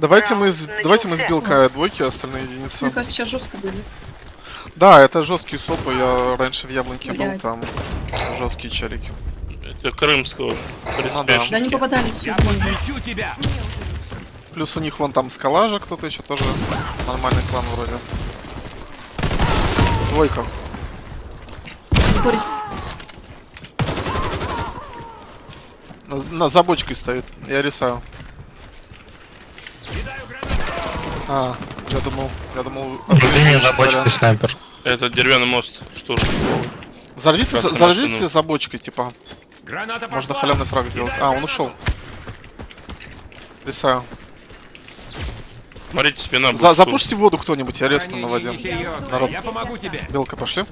Давайте мы, давайте мы с белкой двойки, а остальные единицы. Мне кажется, сейчас жестко были. Да, это жесткие сопы, я раньше в Яблоньке был, Блядь. там жесткие челики. Это крымского. да. Приспешники. Да они попадались все. Тебя! Плюс у них вон там скала же кто-то еще тоже нормальный клан вроде. Двойка. Борис, На, на за бочкой стоит. Я рисую. А, я думал, я думал. Отличный за бочкой снайпер. Это деревянный мост. Штурм. Взорвите, за- Красную взорвите машину. за бочкой, типа. Граната пошла! Можно халявный фраг сделать. А, он ушел. Рисаю. Смотрите, спина будет. За, тут. запушьте воду кто-нибудь, я резну на воде. Народ. Я помогу тебе! Белка, пошли.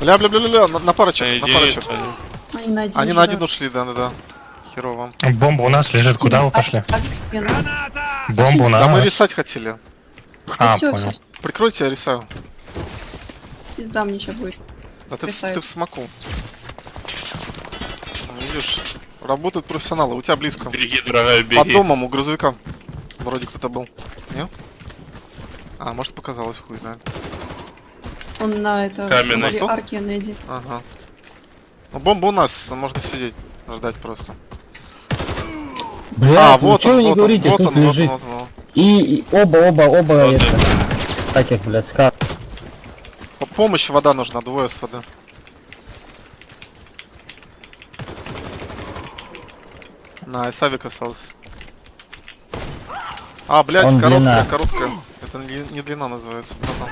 Бля, бля, бля, бля, бля, на, на парочек, на парочек. Они на один. Они на да. один ушли, да-да-да. Херово. Бомба у нас лежит. Куда вы А- пошли? Стена. Граната! Бомба у Да мы нас. рисать хотели. А, все, понял. все, Прикройте, я рисаю. пизда мне сейчас будет. Да ты, ты в смоку. Ну, Видишь, работают профессионалы, у тебя близко. Беги, дорогая, беги. Под домом у грузовика. Вроде кто-то был. Не? А, может показалось, хуй знает. Он на это... Каменный. арки Неди. Ага. Ну, бомба у нас, можно сидеть, ждать просто. Блядь, а, вот чё он, вы не вот говорите, он, вот он, вот он, лежит. вот он. И, и оба, оба, оба Вот это. Таких, блядь, ска. По- Помощь, вода нужна, двое с воды. На, Савик остался. А, блядь, Он короткая, длина. короткая. Это не, не длина называется. братан.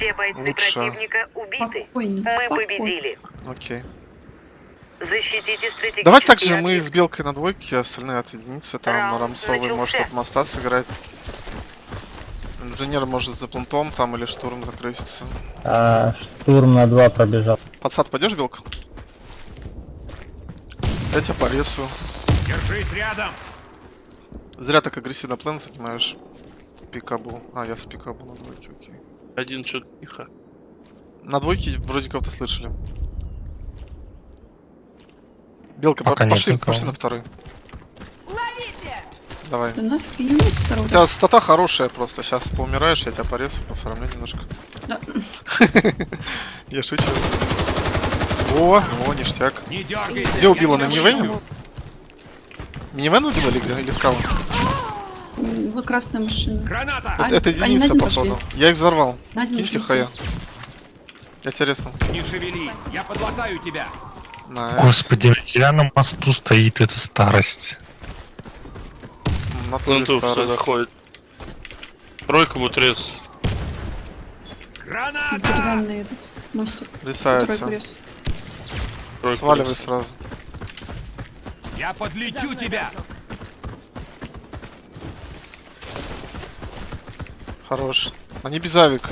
Все бойцы Лучше. противника убиты. Спокойнее, Мы спокойнее. победили. Окей. Защитите стратегические Давайте также мы с белкой на двойке, остальные от единицы. Там Раунд Рамсовый может начался. от моста сыграть. Инженер может за плентом там или штурм закрысится. А, штурм на два пробежал. Подсад пойдешь, белка? Я тебя порисую. Держись рядом! Зря так агрессивно план занимаешь. Пикабу. А, я с пикабу на двойке, окей. Один что тихо. На двойке вроде кого-то слышали. Белка, Пока нет пошли, пошли на второй. Давай. Да нафиг, не умею У тебя стата хорошая просто. Сейчас поумираешь, я тебя порезу, пофармлю немножко. Да. Я шучу. О, о, ништяк. Не! Где убила? На минивене? Минивэн убила или где? Или скала? Вы красная машина. Граната! А, Это, это на единица, походу. пошли. Я их взорвал. На один Киньте хая. все. Я тебя резнул. Не шевелись! Я подлатаю тебя! Найс. Господи, на деревянном мосту стоит эта старость. На туре Пленту все старость. заходит. Тройка будет рез. Граната! Деревянный этот мостик. Рисается. Сваливай сразу. Я подлечу тебя! Хорош. Они без авика.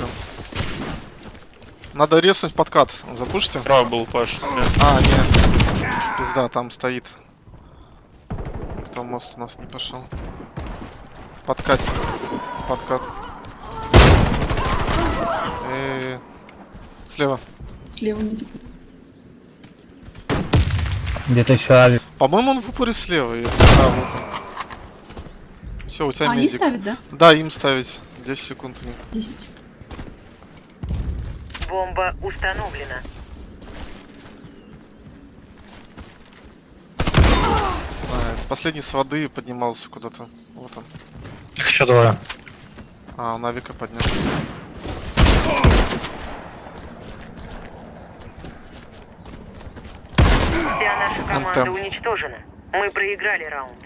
Надо резнуть подкат. Запушите? Прав был Паш. А, нет. Пизда, там стоит. Кто мост у нас не пошел? Подкат. Подкат. Э, Слева. Слева не типа. Где-то еще авик. По-моему, он в упоре слева. Я- А, вот он. Все, у тебя А, они медик. ставят, да? Да, им ставить. 10 секунд у них. 10. Бомба установлена. А, с последней с воды поднимался куда-то. Вот он. Их еще двое. А, он авика поднял. Вся наша команда МТ. уничтожена. Мы проиграли раунд.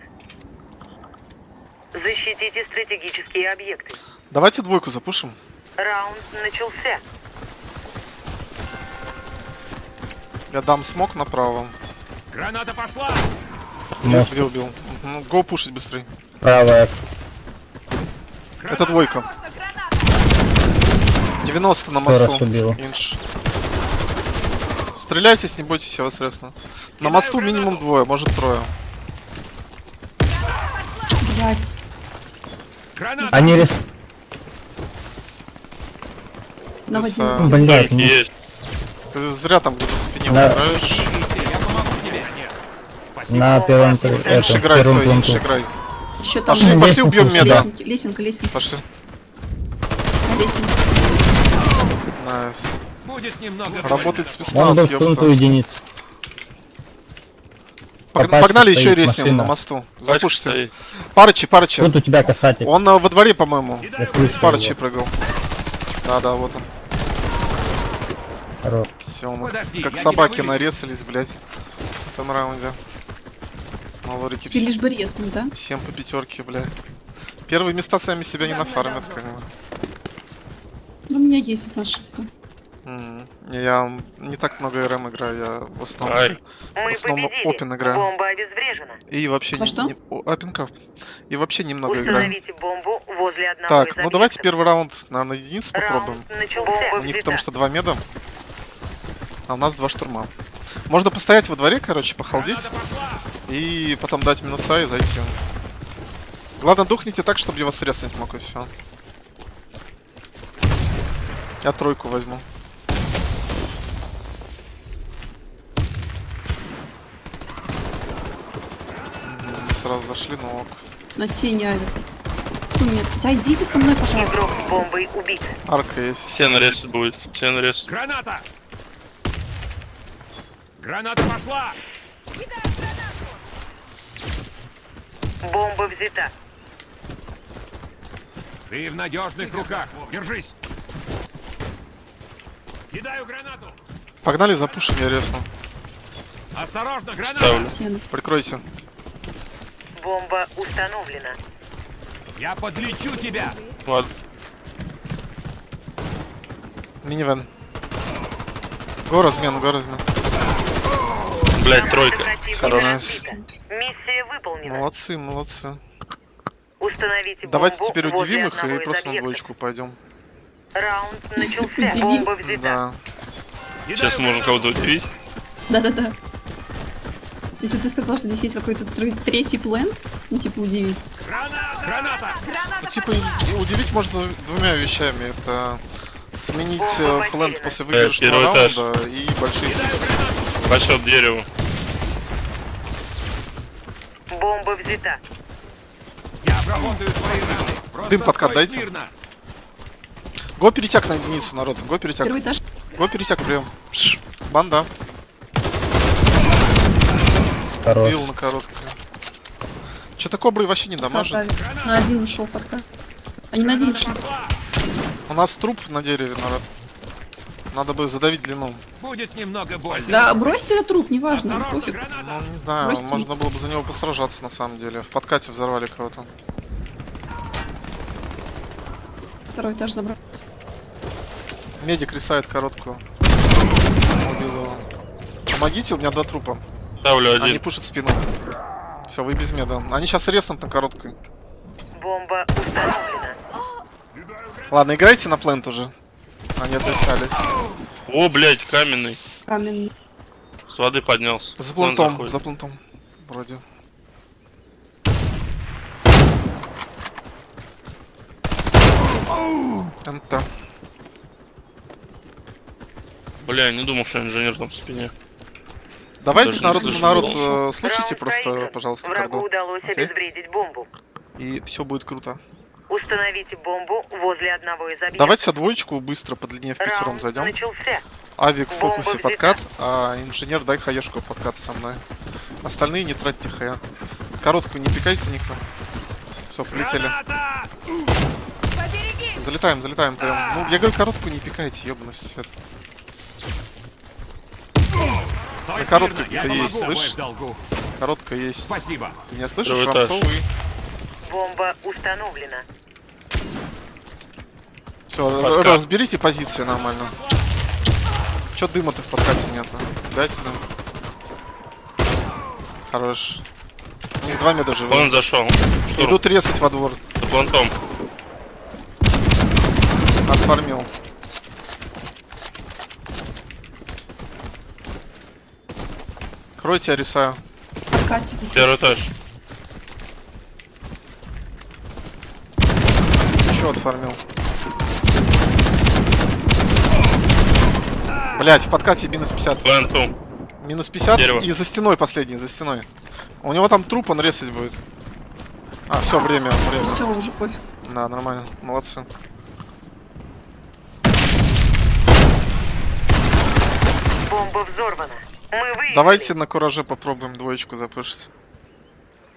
Защитите стратегические объекты. Давайте двойку запушим. Раунд начался. Я дам смог направо. Граната пошла! Мост. где убил? Ну, го пушить быстрее. Правая. Это двойка. 90 на мосту. Инш. Стреляйтесь, не бойтесь, я вас резну. На мосту минимум двое, может трое. Они рис... На воде. Плюс, а, Блядь, есть. Ты зря там где-то в спине. Нет. Спасибо. На первом, это, Инш играй, свой, инш играй. Еще там Пошли, Ну, пошли, лестницу убьем меда. лесенка, лесенка, лесенка. Пошли. На лесенке. Найс. Будет немного Работает спецназ, ёпта. единиц. Пог- Погнали еще резнем на мосту. Запушите. Парычи, парычи. Тут у тебя касатель. Он э, во дворе, по-моему. С парычи прыгал. Да, да, вот он. Хорош. Все, мы Подожди, как собаки нарезались, блядь. В этом раунде. Малорики Теперь все, лишь бы резнуть, да? всем по пятерке, блядь. Первые места сами себя не нафармят, бы. Ну, у меня есть одна ошибка. Я не так много РМ играю, я в основном... Ай. В основном. Open играю. Бомба обезврежена. И вообще Во не... что? не- о, Опенкав. И вообще немного играю. Установите бомбу возле одного Так, ну давайте первый раунд, наверное, единицу попробуем. У них потому что два меда, а у нас два штурма. Можно постоять во дворе, короче, пошла. и потом дать минуса и зайти. Ладно, духните так, чтобы я вас резнуть мог, и все. Я тройку возьму. Мы Сразу зашли, ну ок. На синий авик. Нет. Зайдите со мной, пожалуйста. Игрок с бомбой убит. Арка есть. Все нарез будет. Все нарез. Граната! Граната пошла! Бомба взята. Ты в надежных руках. Держись. Кидаю гранату. Погнали, запушим, я резну. Осторожно, граната! Ставлю. Прикройте. Бомба установлена. Я подлечу тебя. Ладно. Минивэн. Го размен, го размен. Блять, тройка. Хорош. Миссия выполнена. Молодцы, молодцы. Установите Давайте бомбу теперь удивим их и просто на двоечку пойдем. Раунд начался. Бомба взята. Да. Сейчас можно кого-то удивить. Да-да-да. Если ты сказал, что здесь есть какой-то тр- третий план, ну типа удиви. Граната! Граната! Ну, типа, удивить можно двумя вещами. Это сменить э, план после выигрышного этаж. раунда и большие сиськи. Пошел дереву. Бомба взята. Я обработаю свои раны. Дым подкат дайте. Го перетяг на единицу, народ. Го перетяг. Первый этаж. Го перетяг, прием. Банда. Хорош. Бил на короткую. Что-то кобры вообще не дамажит. Авик. На один ушел подка. Они на один ушли. У нас труп на дереве, народ. Надо бы задавить длину. Будет немного больно. Да, бросьте этот труп, неважно, пофиг. Ну, не знаю, Бросьте. можно было бы за него посражаться на самом деле. В подкате взорвали кого-то. Второй этаж забрал. Медик рисает короткую. Убил его. Помогите, у меня два трупа. Ставлю Они один. пушат спину. Все, вы без меда. Они сейчас резнут на короткой. Бомба установлена. Ладно, играйте на плент уже. Они отрисались. О, блять, каменный. Каменный. С воды поднялся. За заходит. за плентом. Вроде. НТ. Бля, я не думал, что инженер там в спине. Давайте, Даже народ, народ, э, слушайте Раунд просто, пожалуйста, Врагу кордон. удалось Окей? обезвредить бомбу. И все будет круто. Установите бомбу возле одного из объектов. Давайте двоечку быстро по длине в пятером зайдем. начался. Авик в Бомба фокусе взята. подкат, а инженер дай хаешку подкат со мной. Остальные не тратьте хая. Короткую не пикайте никто. Все, полетели. Граната! Залетаем, залетаем прям. Ну, я говорю, короткую не пикайте, ёбаный свет. Стой На короткой смирно, я где-то есть, долгу. Короткая есть. Спасибо. Ты меня слышишь. Рамсовый? Бомба установлена. Все, Подкат. разберите позиции нормально. Чё дыма-то в подкате нету? Дайте дым. Хорош. У них два меда живых. Он зашел. Штурм. Идут резать во двор. За плантом. Отформил. Кройте, я рисаю. Катя. Первый этаж. Еще отформил. Блять, в подкате минус 50. Пленту. Минус 50 Дерево. и за стеной последний, за стеной. У него там труп, он резать будет. А, все, время, время. Все, уже пофиг. Да, нормально, молодцы. Бомба взорвана. Мы выиграли. Давайте на кураже попробуем двоечку запушить.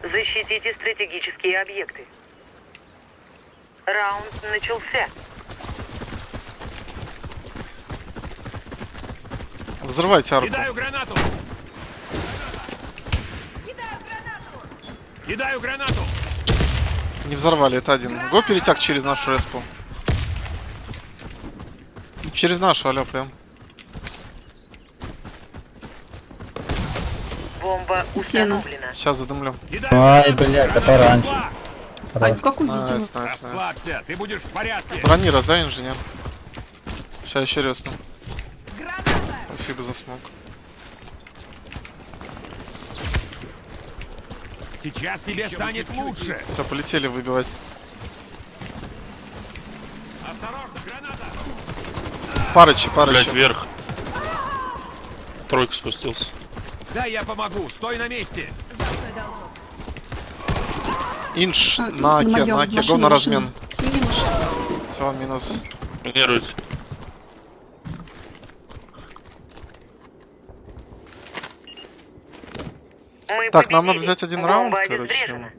Защитите стратегические объекты. Раунд начался. Взрывайте арку. Кидаю гранату! Кидаю гранату! Не взорвали, это один. Го перетяг через нашу респу. Через нашу, алё, прям. Бомба установлена. Сейчас задымлю. Кидаю Ай, гранату! блядь, Граната это раньше. А как найс. Расслабься, ты будешь в порядке. Брони раздай, инженер. Сейчас еще резну. Спасибо за смог. Сейчас тебе станет лучше. Все, полетели выбивать. Осторожно, граната! Парычи, Блять, парычи. вверх. Тройка спустился. Да, я помогу. Стой на месте. Инш А, на ке, моём, на ке. Го на размен. Все, минус. Минируйте. Мы Так, нам надо взять один Бомба раунд, короче.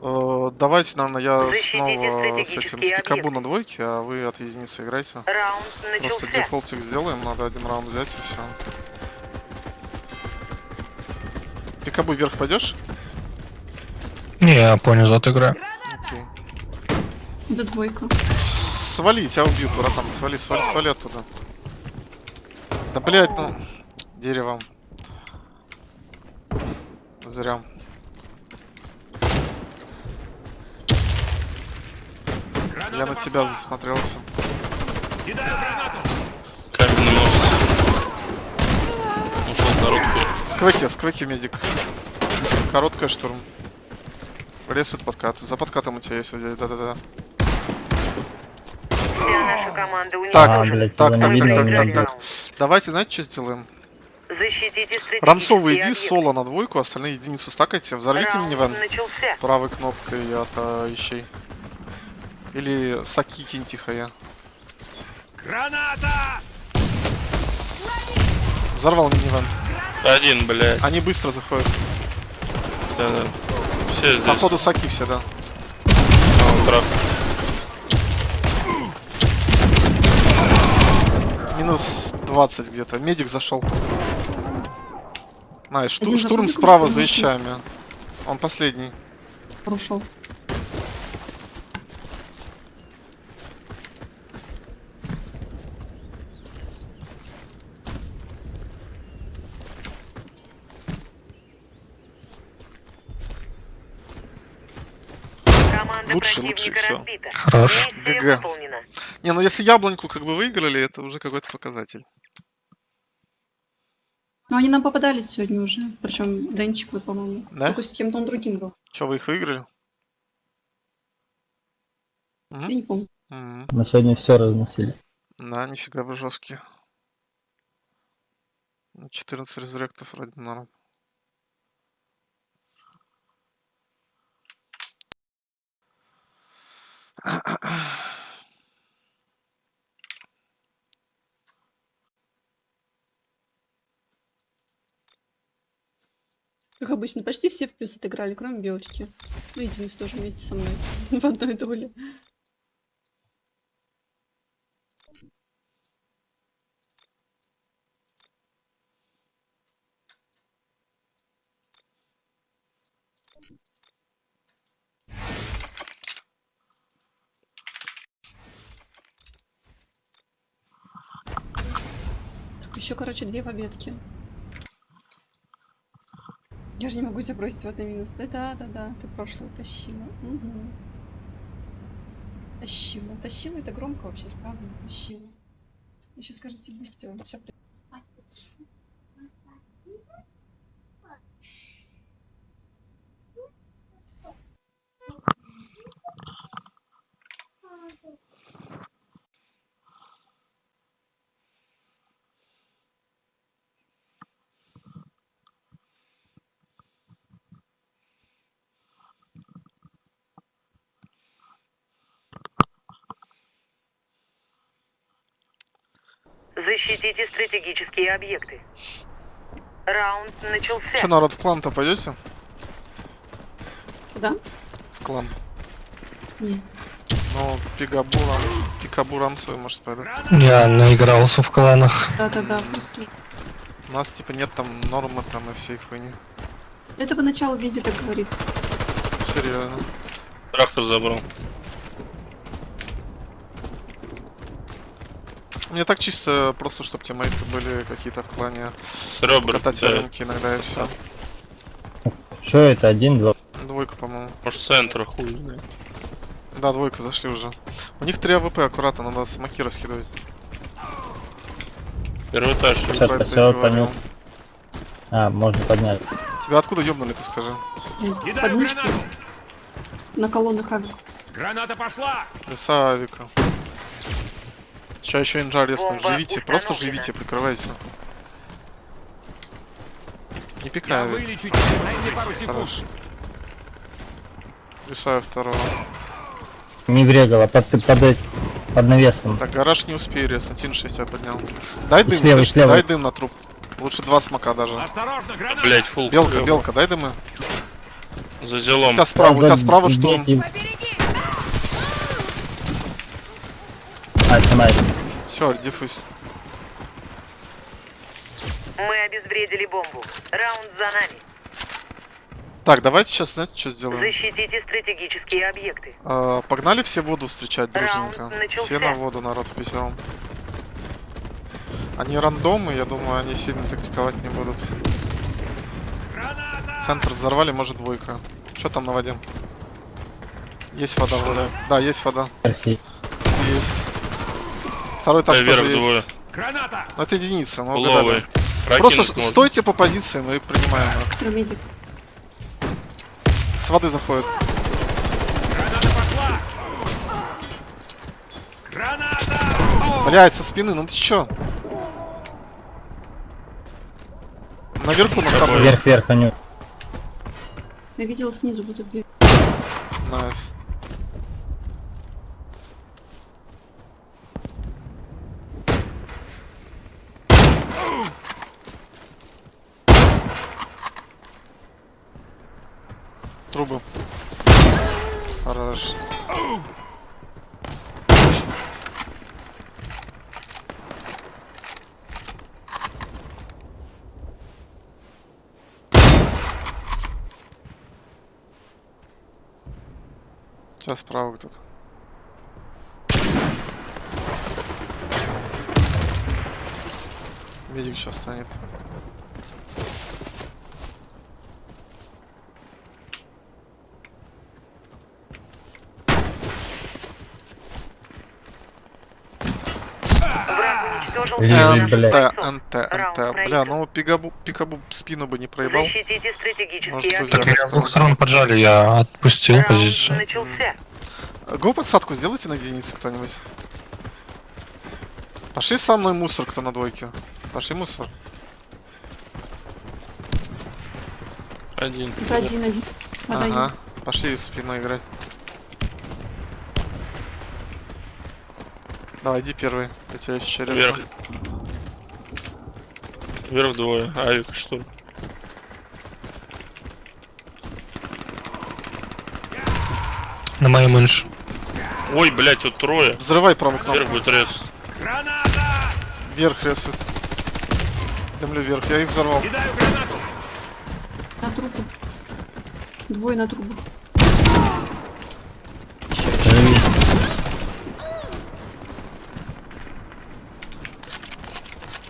Э, давайте, наверное, я Защитите снова с этим, с пикабу на двойке, а вы от единицы играйте. Раунд Просто дефолтик сделаем, надо один раунд взять и все. Пикабу вверх пойдешь? Не, я понял, зато играю. Окей. Это двойка. Свали, тебя убьют, братан. Свали, свали, свали оттуда. Да блять, ну. Деревом. Зря. Граната Я на тебя пошла. засмотрелся. Кидаю гранату. Каменный нос. Ушел короткую. Сквеки, сквеки, медик. Короткая штурм. Ресет подкат. За подкатом у тебя есть. Да-да-да. Так, А, блядь, Так, так, так, так, так, так. Давайте, знаете, что сделаем? Защитите Рамсовый, иди объекты. соло на двойку, остальные единицу стакайте. Взорвите Раунд минивэн начался. правой кнопкой от а, ищей. Или саки кинь тихо я. Граната! Взорвал минивэн. Один, блядь. Они быстро заходят. Да-да. Все здесь. Походу саки все, да. А, трап. Минус 20 где-то. Медик зашел. Найс, шту- Один штурм справа за ищами. Он последний. Команда Лучше, лучше, разбита. Хорош. ГГ. Не, ну если яблоньку как бы выиграли, это уже какой-то показатель. Но они нам попадались сегодня уже. Причем Денчик, вот, по-моему. Да? Только с кем-то он другим был. Че, вы их выиграли? Я не помню. Мгм. Мы сегодня все разносили. Да, нифига вы жесткие. 14 резуректов вроде норм. Как обычно, почти все в плюс отыграли, кроме Белочки. Ну, и тоже вместе со мной. В одной доле. Так, еще, короче, две победки. Я же не могу тебя бросить в это минус. Да, да, да, да. Ты прошлое тащила. Мгм. Тащила. Тащила это громко вообще сказано. Тащила. Еще скажите быстро. Сейчас Защитите стратегические объекты. Раунд начался. Че, народ, в клан-то пойдете? Куда? В клан. Не. Ну, пикабурам, пикабурам свой, может, пойду. Я наигрался в кланах. Да-да-да. У нас, типа, нет там нормы там и всей хуйни. Это поначалу везде так говорит. Серьезно. Трактор забрал. Мне так чисто, просто, чтобы тиммейты были какие-то в клане. С ребер. Катать да. рынки иногда и все. Что это? Один, два. Двойка, по-моему. Может центра хуй знает. Да, двойка зашли уже. У них 3 АВП, аккуратно, надо смоки раскидывать. Первый этаж. Сейчас, говорил. понял. А, можно поднять. Тебя откуда ёбнули, ты скажи? Подмышки гранату. на колоннах авик. Граната пошла. Леса Авика. Сейчас еще инжа. Бомба Живите, просто живите, прикрывайте. Не пикай, Я Авик. вылечу тебя. Дай мне пару секунд. Хорош. Лесаю второго. Не врегала, под, под, эт- под навесом. Так, гараж не успею резнуть, Инш я поднял. Дай дым, слева, Сэш, слева. дай дым на труп. Лучше два смока даже. Осторожно, граната. Блять, фул. Белка, белка, дай дымы. За У зелом. тебя справа, у тебя справа штурм. дети. А, снимай. Все, диффуз. Мы обезвредили бомбу. Раунд за нами. Так, давайте сейчас, знаете, что сделаем? Защитите стратегические объекты. А, погнали все воду встречать начался. Все на воду, народ в пятером. Они рандомы, я думаю, они сильно тактиковать не будут. Центр взорвали, может двойка. Что там на воде? Есть вода вроде. Да, есть вода. Есть. Второй этаж Да, вверх тоже двое. есть. Граната. Ну, это единица, Ловый. угадали. Просто можно. стойте по позиции, мы принимаем. медик. С воды заходит. Граната пошла. Граната. Блять, со спины, ну ты чё? Наверху на второй. Вверх, вверх, Аню. Я видела снизу эту дверь. Nice. Трубы. Хорош. Сейчас справа кто-то. Видик сейчас станет. Враг уничтожил Лежит, второй блядь. НТ, НТ, НТ. Бля, ну пикабу, пикабу спину бы не проебал. Может, Так меня с двух сторон поджали, я отпустил позицию. Го подсадку сделайте на единицу кто-нибудь. Пошли со мной мусор, кто на двойке. Пошли мусор. Один. Это один-один. Вода Ага. Пошли в спину играть. Давай, иди первый. Я тебя еще резну. Вверх. Вверх двое. Авик что ли? На моем инш. Ой, блять, тут трое. Взрывай правую кнопку. Вверх будет рез. Граната. Вверх рисует. Дымлю вверх. Я их взорвал. Кидаю гранату. На трубу. Двое на трубу.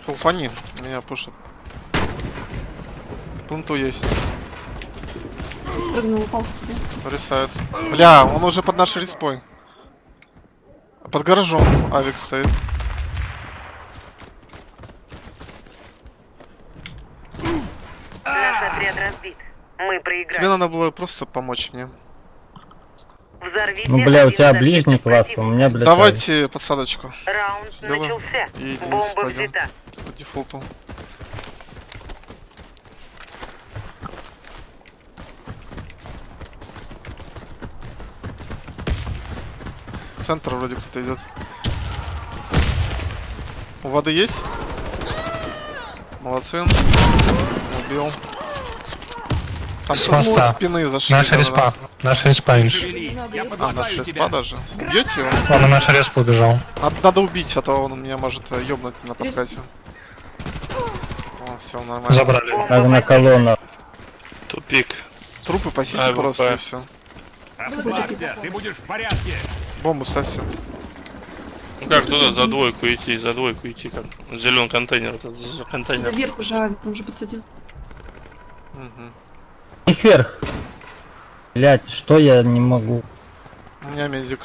Фулфани. Меня пушат. Пленту есть. Спрыгнул, упал к тебе. Рисает. Бля, он уже под нашей респой. Под гаражом авик стоит. Тебе надо было просто помочь мне. Взорвите Ну, бля, у тебя ближний класс, у меня, блядь, Давайте подсадочку. Раунд Сделаем. начался. И Бомба взята. Дефолту. Центр вроде кто-то идет. У воды есть? Молодцы. Убил. Там С моста. спины зашли. Наша респа. Наша респа, я А, наш подлатаю респа даже. Убьете его? Он на нашу респу убежал. Надо, надо убить, а то он меня может э, ёбнуть на подкате. Все нормально. Забрали. Надо на колонну. Тупик. Трупы пасите А, просто и все. Расслабься, ты будешь в порядке. Бомбу ставьте. Ну как туда за двойку идти, за двойку идти, как зеленый контейнер, этот за за контейнер. Наверх уже он уже подсадил. Их вверх. Блять, что я не могу? У меня медик.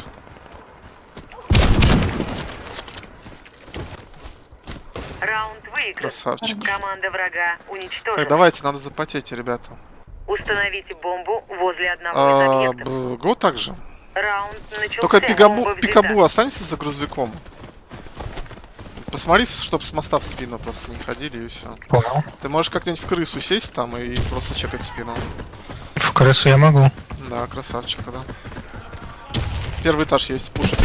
Красавчик. Команда врага уничтожена. Так, давайте, надо запотеть, ребята. Установите бомбу возле одного А, из объектов. Го также. Раунд начался. Только пикабу, пикабу останься за грузовиком. Посмотри, чтобы с моста в спину просто не ходили и все. Понял. Ты можешь как-нибудь в крысу сесть там и просто чекать спину. В крысу я могу. Да, красавчик тогда. Первый этаж есть, пушит.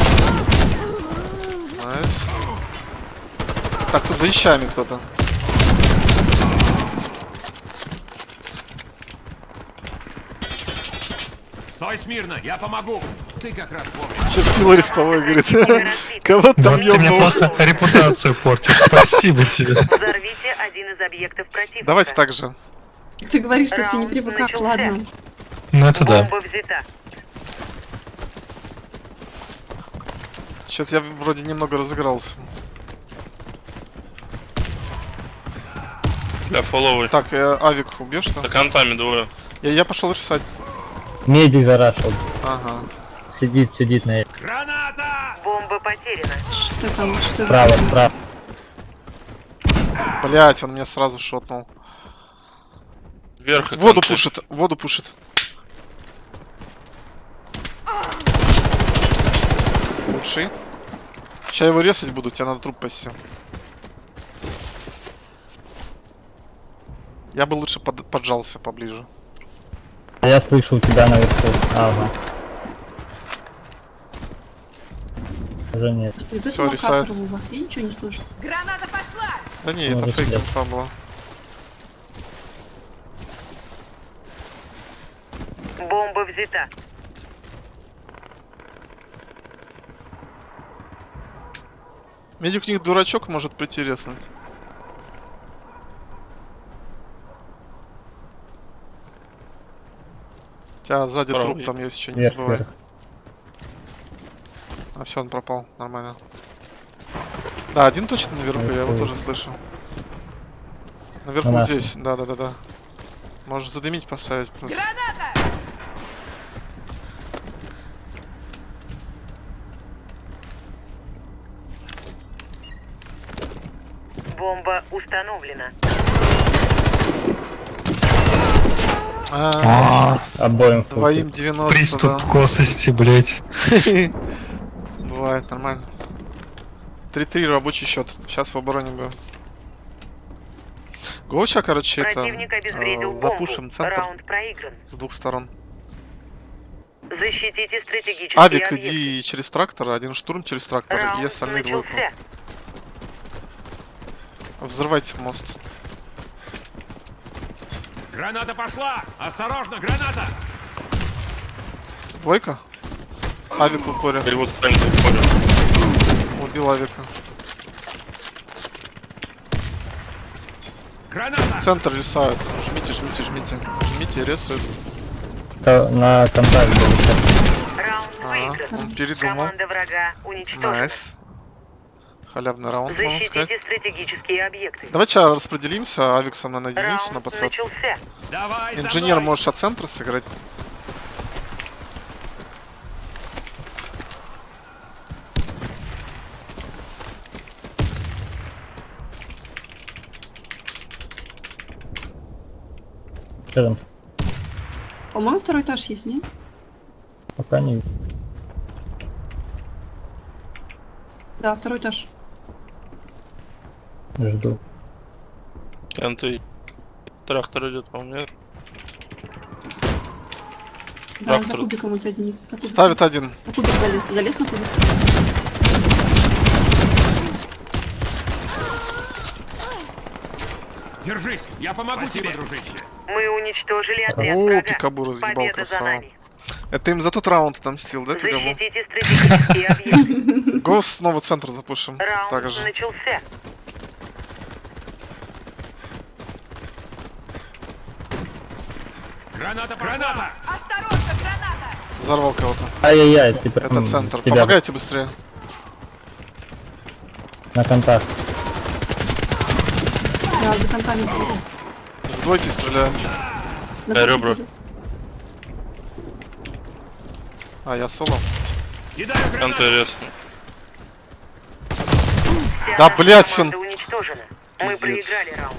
Найс. Так, тут за вещами кто-то. Стой смирно, я помогу. Ты как раз вовремя. Чертила рисповой, говорит. Кого там вот ты мне просто репутацию портишь. Спасибо тебе. Взорвите один из объектов противника. Давайте так же. Ты говоришь, что ты не начался. ладно. Ну это да. Что-то я вроде немного разыгрался. Для фоловой. Так, э, авик убьешь За там? контами двое. Я, я пошел решать. Медик зарашил. Ага. Сидит, сидит на Граната! Бомба потеряна. Что там, что справа, за- справа. Блять, он меня сразу шотнул. Вверх Воду конты. пушит, воду пушит. Лучший. Сейчас его резать буду, тебе надо труп пасти. Я бы лучше под- поджался поближе. Я слышу у тебя наверху. Ага. Уже нет. Локаторы рисует. у вас, я ничего не слышу. Да не, это Может, фейк инфа была. Бомба взята. Медик у них дурачок может прийти резнуть. Тебя сзади Правый. труп там есть, еще не Вверх, забывай. вверх. А все, он пропал. Нормально. Да, один точно наверху, я его Это- тоже слышу. Наверху На здесь, да, да, да, да. Можешь задымить поставить просто. Бомба установлена. А, Обоим в Двоим 90, Приступ да. косости, блять. Бывает, нормально. 3-3 рабочий счет. Сейчас в обороне будем. Гоуча, короче, это э, запушим центр с двух сторон. Защитите стратегические Авик, объекты. иди через трактор, один штурм через трактор Раунд и остальные двойку. Взрывайте мост. Граната пошла! Осторожно, граната! Двойка? Авик в упоре. Вот станет уходит. Убил Авика. Граната! Центр ресают. Жмите, жмите, жмите. Жмите, ресают. Ко- На контакт был. Раунд Ага, выигран. он передумал. Команда врага уничтожена. Nice. Халявный раунд, можно сказать. Защитите стратегические объекты. Давайте сейчас распределимся, Авик со мной на единицу, на подсад. Давай Инженер можешь от центра сыграть. Что там? По-моему, второй этаж есть, нет? Пока не Да, второй этаж. Жду. Конты. Трактор идет, по-моему, нет? Да, Трактор. за кубиком у тебя Денис. За кубиком. Ставит один. На кубик залез. Залез на кубик. Держись, я помогу тебе, дружище. Мы уничтожили отряд О, врага. Пикабу разъебал, красава. Это им за тот раунд отомстил, да, Пикабу? Защитите стратегические объекты. Го снова центр запушим. Раунд Также. начался. Граната, граната! Взорвал кого-то. Ай-яй-яй, типа, Это центр. тебя Помогайте быстрее. на контакт. Да, за контами. С двойки стреляю. На Да, ребра. А, я соло. Вся Да, блядь, он-. Мы проиграли раунд.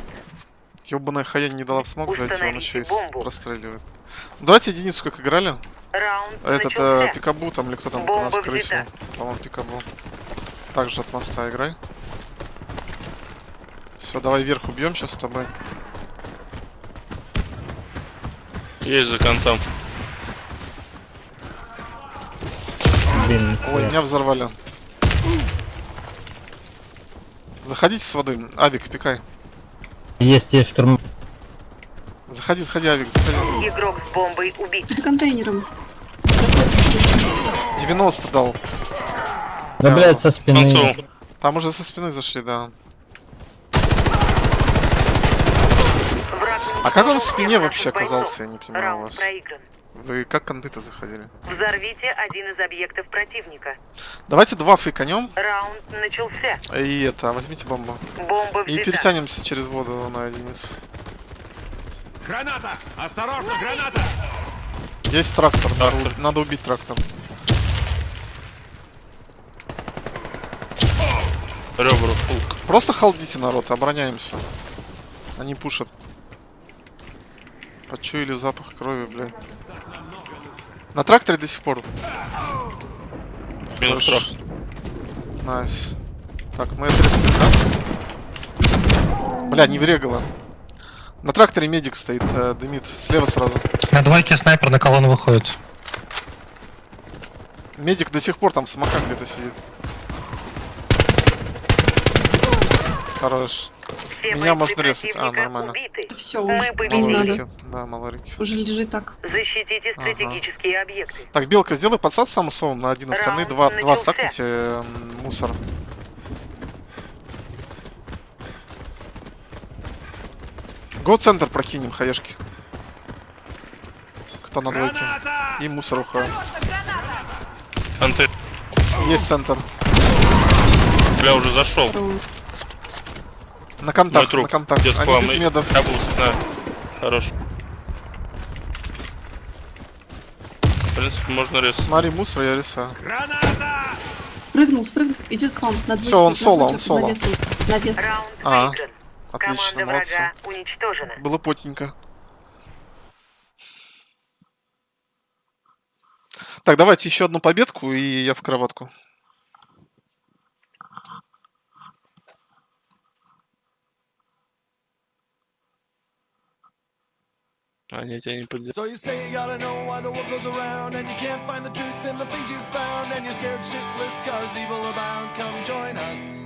Ёбаная хая не дала в смог зайти, он еще и простреливает. Давайте единицу как играли. Раунд Этот э. Пикабу там или кто там Бомба нас взята. По-моему, Пикабу. Также от моста играй. Все, давай вверх убьем сейчас с тобой. Есть за контом. Блин, Ой, меня взорвали. Заходите с воды. Авик, пикай. Есть, есть штурм. Заходи, заходи, Авик, заходи. Игрок с бомбой убит. За контейнером. 90 дал. Да, Да. блядь, со спины. Конту. Там уже со спины зашли, да. А как он в спине вообще оказался, я не понимаю вас. Вы как конты-то заходили? Взорвите один из объектов противника. Давайте два фейканем. Раунд начался. И это, возьмите бомбу. Бомба И перетянемся через воду на единицу. Граната! Осторожно, граната! Есть трактор, надо, Трактор. надо убить трактор. Ребра, фулк. Просто халдите народ, обороняемся. Они пушат. Почуяли запах крови, блядь. На тракторе до сих пор. Минус трап. Найс. Так, мы отрезали, да? Бля, не врегало. На тракторе медик стоит, э, дымит. Слева сразу. На двойке снайпер на колонну выходит. Медик до сих пор там в самокат где-то сидит. Хорош. Все Меня можно резать. А, нормально. убиты. Все, Мы уже победили. Да, малорики. Уже лежит так. Защитите Ага. стратегические объекты. Так, Белка, сделай подсад сам усовом на один остальные. Два, два стакните м, мусор. Го центр прокинем, хаешки. Кто на двойке? И мусор уходит. Контейнер. Есть центр. Бля, уже зашел. На контакт, на контакт. Идет Они без медов. Кабус, на. Хорош. В принципе, можно резать. Смотри, мусор я рисую. Граната! Спрыгнул, спрыгнул. Идет к вам. На двойке, Всё, он соло, он соло. Навес. А. Отлично, молодцы. Было потненько. Так, давайте еще одну победку, и я в кроватку. So you say you gotta know why the world goes around And you can't find the truth in the things you found And you're scared shitless cause evil abounds. Come join us